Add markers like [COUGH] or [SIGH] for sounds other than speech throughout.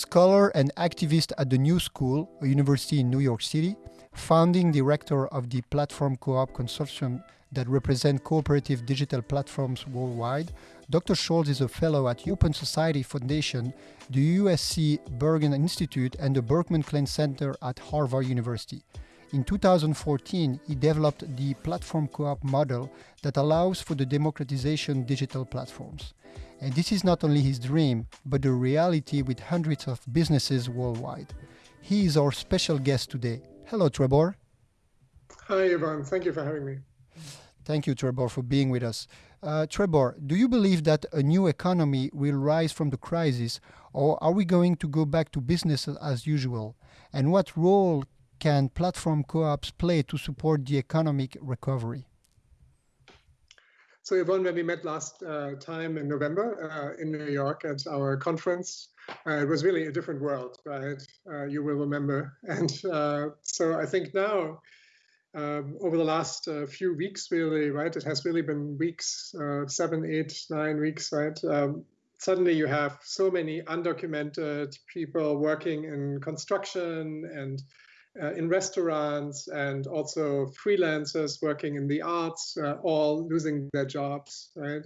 scholar and activist at the New School, a university in New York City, founding director of the Platform Co-op Consortium that represent cooperative digital platforms worldwide, Dr. Scholz is a fellow at the Open Society Foundation, the USC Annenberg Institute, and the Berkman Klein Center at Harvard University. In 2014, he developed the platform co-op model that allows for the democratization of digital platforms. And this is not only his dream, but the reality with hundreds of businesses worldwide. He is our special guest today. Hello, Trebor. Hi, Ivan. Thank you for having me. Thank you, Trebor, for being with us. Uh, Trebor, do you believe that a new economy will rise from the crisis, or are we going to go back to business as usual? And what role can platform co-ops play to support the economic recovery? So Yvonne, when we met last uh, time in November uh, in New York at our conference, uh, it was really a different world, right? Uh, you will remember. [LAUGHS] And uh, so I think now, um, over the last uh, few weeks, really, right? It has really been weeks, seven, eight, nine weeks, right? Um, suddenly you have so many undocumented people working in construction and uh, in restaurants and also freelancers working in the arts, uh, all losing their jobs, right?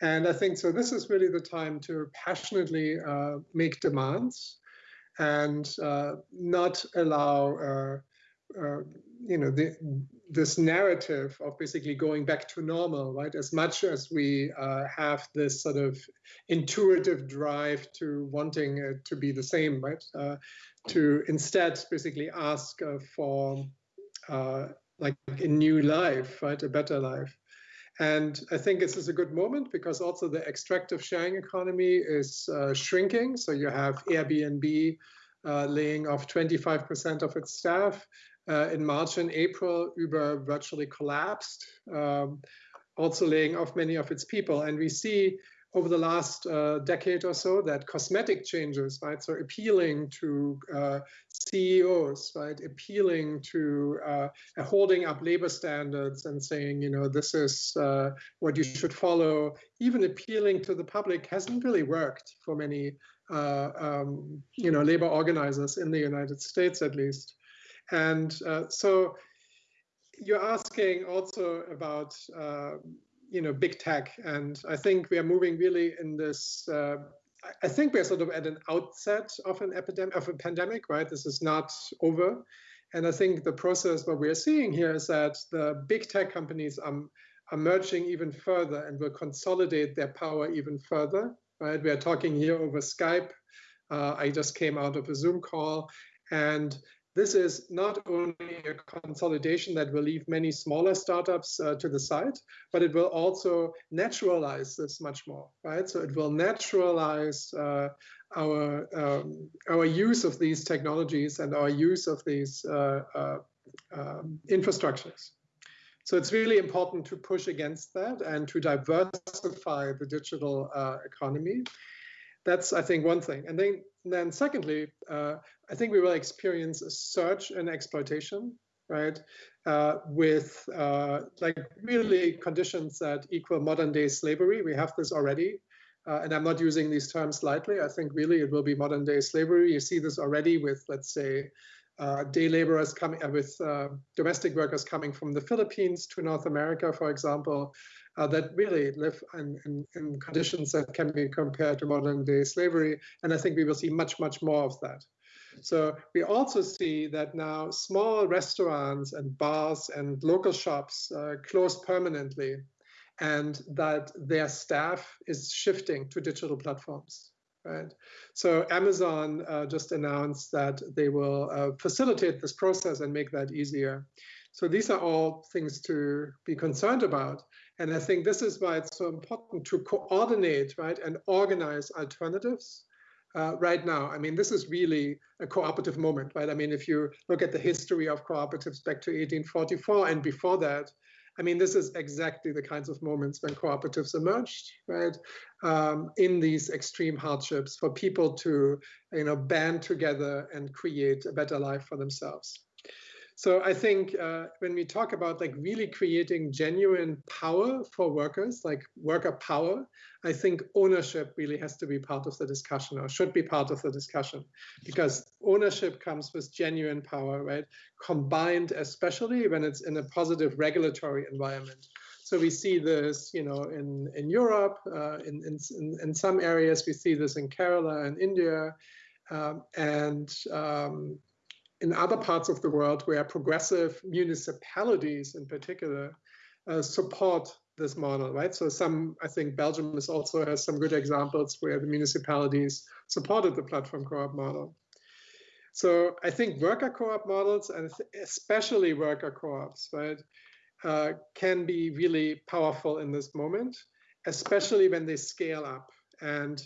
And I think so. This is really the time to passionately uh, make demands and uh, not allow, uh, you know, the, this narrative of basically going back to normal, right? As much as we have this sort of intuitive drive to wanting it to be the same, right? to instead basically ask uh, for uh, like a new life, right, a better life. And I think this is a good moment because also the extractive sharing economy is uh, shrinking. So you have Airbnb uh, laying off 25% of its staff. Uh, in March and April, Uber virtually collapsed, um, also laying off many of its people. And we see over the last uh, decade or so that cosmetic changes, right, so appealing to uh, CEOs, right, appealing to uh, holding up labor standards and saying, you know, this is uh, what you should follow, even appealing to the public hasn't really worked for many, uh, um, you know, labor organizers in the United States, at least. And uh, so you're asking also about you know big tech. And i think we are moving really in this uh, i think we're sort of at an outset of an epidemic of a pandemic right? This is not over. And i think the process what we're seeing here is that the big tech companies are, are merging even further and will consolidate their power even further right? We are talking here over skype. Uh, i just came out of a zoom call. And this is not only a consolidation that will leave many smaller startups uh, to the side, but it will also naturalize this much more, right? So it will naturalize uh, our um, our use of these technologies and our use of these uh, uh um, infrastructures. So it's really important to push against that and to diversify the digital uh, economy. That's, I think, one thing. And then and then secondly, uh, I think we will experience a surge in exploitation, right? Uh, with uh, like really conditions that equal modern day slavery. We have this already. Uh, and I'm not using these terms lightly. I think really it will be modern day slavery. You see this already with, let's say, uh, day laborers coming uh, with domestic workers coming from the Philippines to North America, for example, uh, that really live in, in, in, conditions that can be compared to modern day slavery. And I think we will see much, much more of that. So we also see that now small restaurants and bars and local shops uh, close permanently and that their staff is shifting to digital platforms. Right. So Amazon uh, just announced that they will uh, facilitate this process and make that easier. So these are all things to be concerned about. And I think this is why it's so important to coordinate, right, and organize alternatives uh, right now. I mean, this is really a cooperative moment, right? I mean, if you look at the history of cooperatives back to 1844 and before that, I mean, this is exactly the kinds of moments when cooperatives emerged, right? Um, in these extreme hardships for people to, you know, band together and create a better life for themselves. So I think uh, when we talk about like really creating genuine power for workers, like worker power, I think ownership really has to be part of the discussion or should be part of the discussion because ownership comes with genuine power, right? Combined, especially when it's in a positive regulatory environment. So we see this, you know, in in Europe, uh, in, in in some areas we see this in Kerala and India, um, and um, in other parts of the world where progressive municipalities in particular uh, support this model, right? So some, I think Belgium is also has some good examples where the municipalities supported the platform co-op model. So I think worker co-op models and especially worker co-ops, right, uh, can be really powerful in this moment, especially when they scale up. And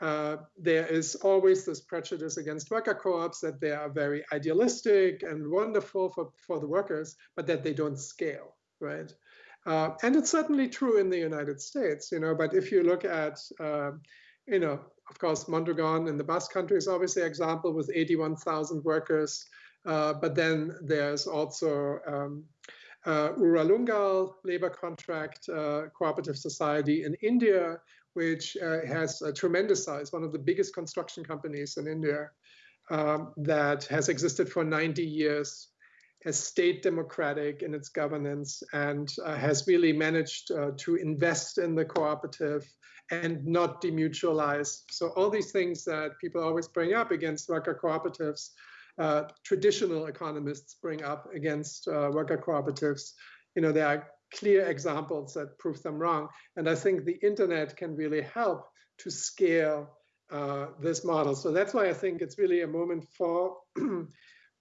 uh, there is always this prejudice against worker co-ops that they are very idealistic and wonderful for, for the workers, but that they don't scale, right? Uh, and it's certainly true in the United States, you know, but if you look at, uh, you know, of course, Mondragon in the Basque Country is obviously an example with 81,000 workers, uh, but then there's also um, uh, Uralungal labor contract uh, cooperative society in India, which uh, has a tremendous size, one of the biggest construction companies in India um, that has existed for 90 years, has stayed democratic in its governance, and uh, has really managed uh, to invest in the cooperative and not demutualize. So all these things that people always bring up against worker cooperatives, uh, traditional economists bring up against uh, worker cooperatives, you know, there are clear examples that prove them wrong. And I think the internet can really help to scale uh, this model. So that's why I think it's really a moment for [CLEARS THROAT]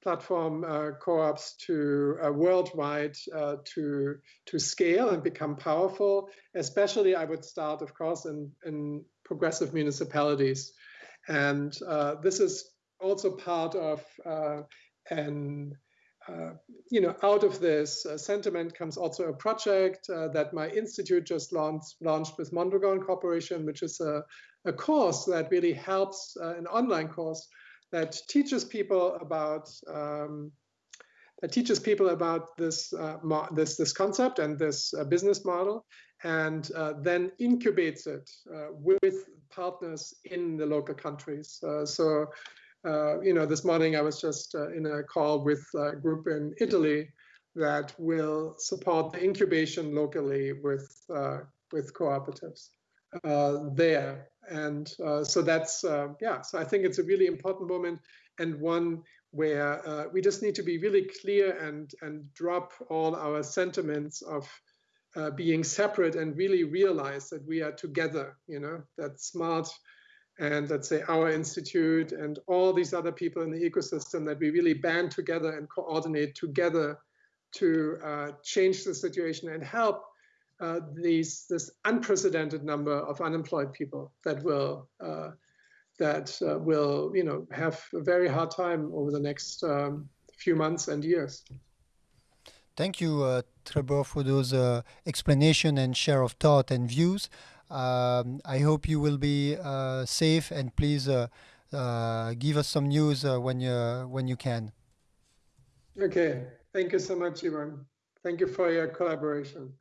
platform uh, co-ops to uh, worldwide uh, to to scale and become powerful. Especially, I would start, of course, in in progressive municipalities, and uh, this is also part of uh, an uh, you know, out of this uh, sentiment comes also a project uh, that my institute just launched, launched with Mondragon Corporation, which is a, a course that really helps, uh, an online course that teaches people about um, that teaches people about this uh, this this concept and this uh, business model, and then incubates it with partners in the local countries. so uh, you know, this morning I was just uh, in a call with a group in Italy that will support the incubation locally with uh, with cooperatives uh, there, and uh, so that's uh, yeah. So I think it's a really important moment and one where we just need to be really clear and and drop all our sentiments of being separate and really realize that we are together. You know, that smart and let's say our institute and all these other people in the ecosystem that we really band together and coordinate together to uh, change the situation and help uh, these this unprecedented number of unemployed people that will uh, that uh, will you know have a very hard time over the next um, few months and years. Thank you, uh, Trebor, for those uh, explanation and share of thought and views. Um, I hope you will be uh, safe and please uh, uh, give us some news when you when you can. Okay, thank you so much, Ivan. Thank you for your collaboration.